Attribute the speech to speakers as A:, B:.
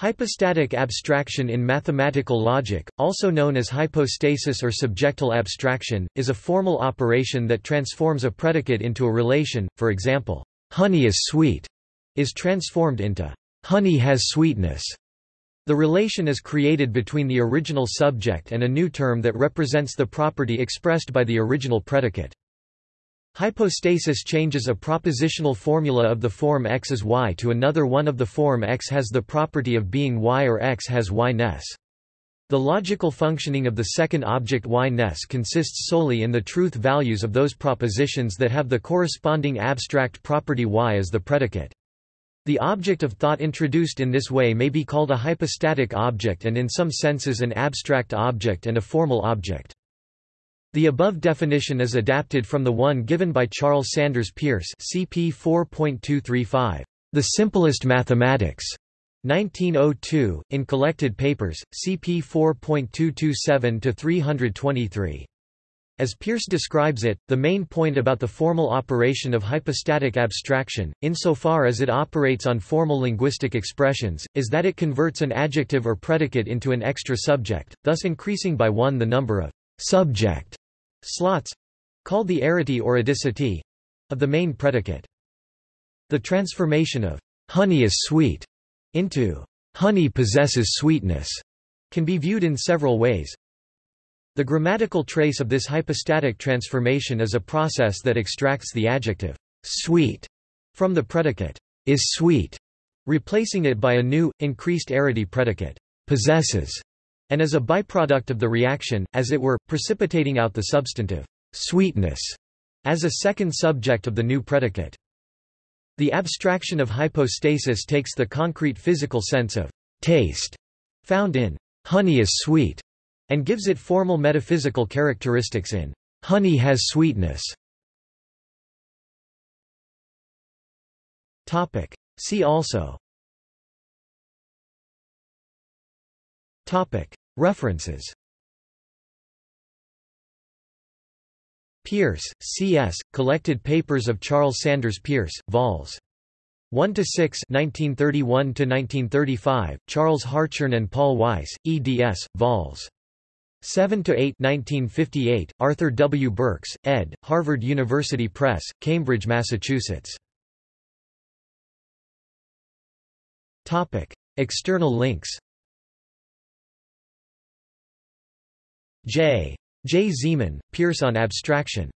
A: Hypostatic abstraction in mathematical logic, also known as hypostasis or subjectal abstraction, is a formal operation that transforms a predicate into a relation, for example, honey is sweet is transformed into honey has sweetness. The relation is created between the original subject and a new term that represents the property expressed by the original predicate. Hypostasis changes a propositional formula of the form x is y to another one of the form x has the property of being y or x has y-ness. The logical functioning of the second object y-ness consists solely in the truth values of those propositions that have the corresponding abstract property y as the predicate. The object of thought introduced in this way may be called a hypostatic object and in some senses an abstract object and a formal object. The above definition is adapted from the one given by Charles Sanders Peirce CP 4.235, The Simplest Mathematics, 1902, in Collected Papers, CP 4.227-323. As Peirce describes it, the main point about the formal operation of hypostatic abstraction, insofar as it operates on formal linguistic expressions, is that it converts an adjective or predicate into an extra subject, thus increasing by one the number of subject slots called the arity or adicity of the main predicate. The transformation of honey is sweet into honey possesses sweetness can be viewed in several ways. The grammatical trace of this hypostatic transformation is a process that extracts the adjective sweet from the predicate is sweet, replacing it by a new, increased arity predicate possesses and as a byproduct of the reaction, as it were, precipitating out the substantive sweetness as a second subject of the new predicate. The abstraction of hypostasis takes the concrete physical sense of taste found in honey is sweet and gives it formal metaphysical characteristics in honey has sweetness. Topic. See also Topic. References Peirce, C.S., Collected Papers of Charles Sanders Peirce, vols. 1 to 6, 1931 to 1935. Charles Hartshorne and Paul Weiss, eds. vols. 7 to 8, 1958. Arthur W. Burks, ed. Harvard University Press, Cambridge, Massachusetts. Topic: External links. J. J. Zeman, Peirce on Abstraction